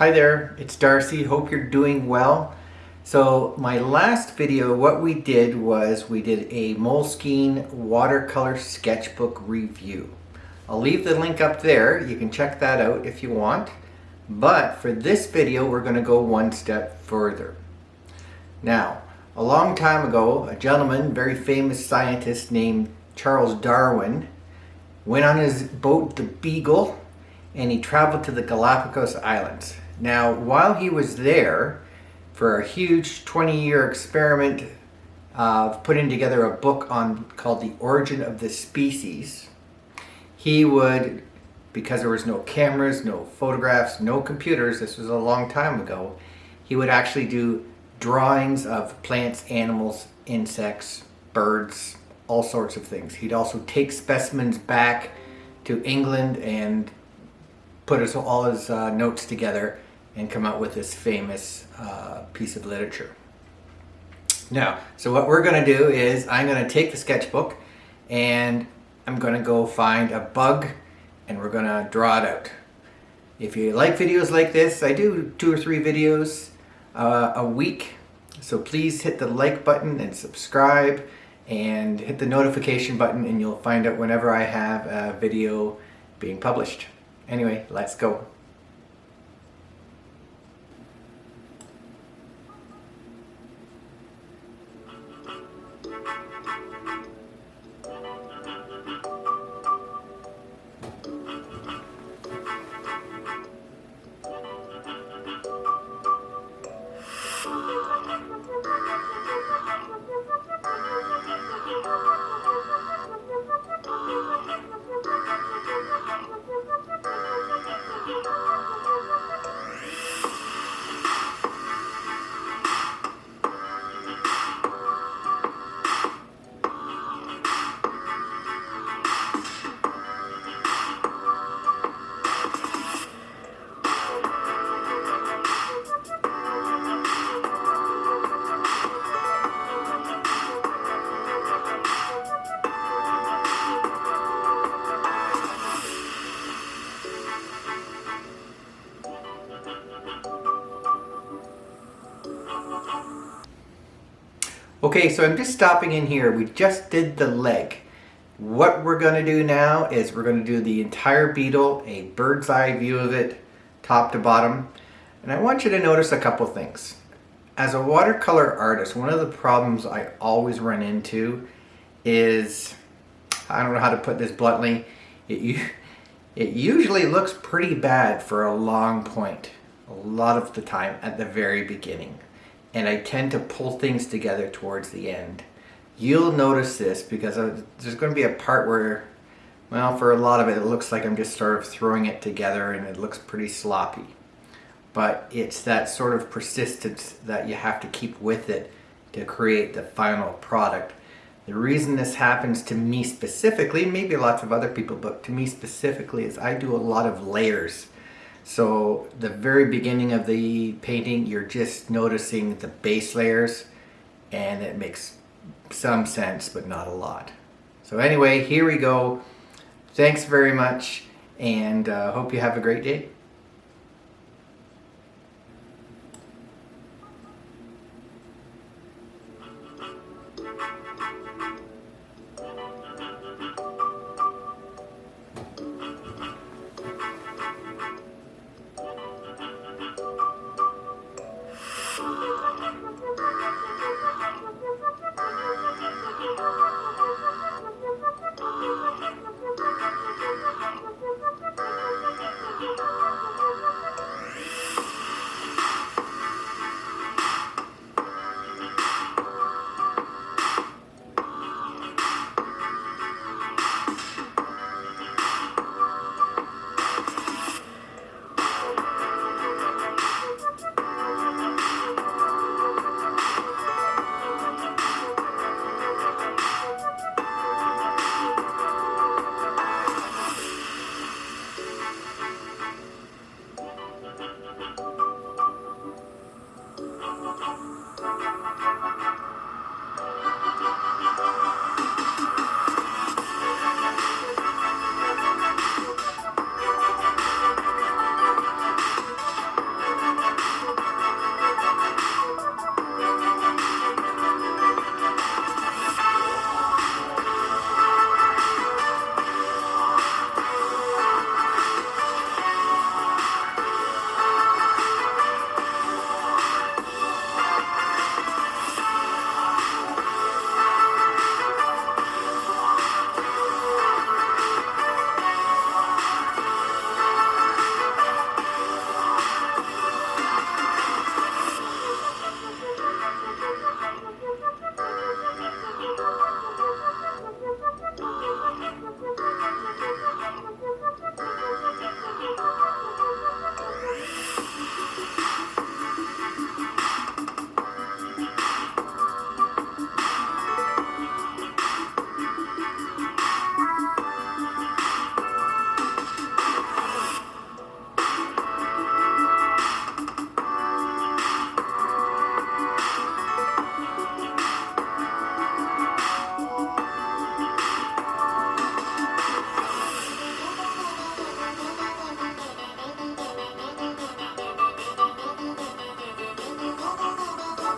Hi there, it's Darcy. Hope you're doing well. So my last video, what we did was we did a Moleskine watercolor sketchbook review. I'll leave the link up there. You can check that out if you want. But for this video, we're going to go one step further. Now, a long time ago, a gentleman, very famous scientist named Charles Darwin, went on his boat, the Beagle, and he traveled to the Galapagos Islands. Now, while he was there for a huge 20-year experiment of putting together a book on called The Origin of the Species, he would, because there was no cameras, no photographs, no computers, this was a long time ago, he would actually do drawings of plants, animals, insects, birds, all sorts of things. He'd also take specimens back to England and put all his uh, notes together and come out with this famous uh, piece of literature. Now, so what we're going to do is I'm going to take the sketchbook and I'm going to go find a bug and we're going to draw it out. If you like videos like this, I do two or three videos uh, a week. So please hit the like button and subscribe and hit the notification button and you'll find out whenever I have a video being published. Anyway, let's go. Okay, so I'm just stopping in here. We just did the leg. What we're going to do now is we're going to do the entire beetle, a bird's eye view of it, top to bottom. And I want you to notice a couple things. As a watercolor artist, one of the problems I always run into is, I don't know how to put this bluntly, it, it usually looks pretty bad for a long point, a lot of the time at the very beginning and I tend to pull things together towards the end. You'll notice this because there's going to be a part where, well, for a lot of it, it looks like I'm just sort of throwing it together and it looks pretty sloppy. But it's that sort of persistence that you have to keep with it to create the final product. The reason this happens to me specifically, maybe lots of other people, but to me specifically is I do a lot of layers. So the very beginning of the painting, you're just noticing the base layers and it makes some sense, but not a lot. So anyway, here we go. Thanks very much and uh, hope you have a great day.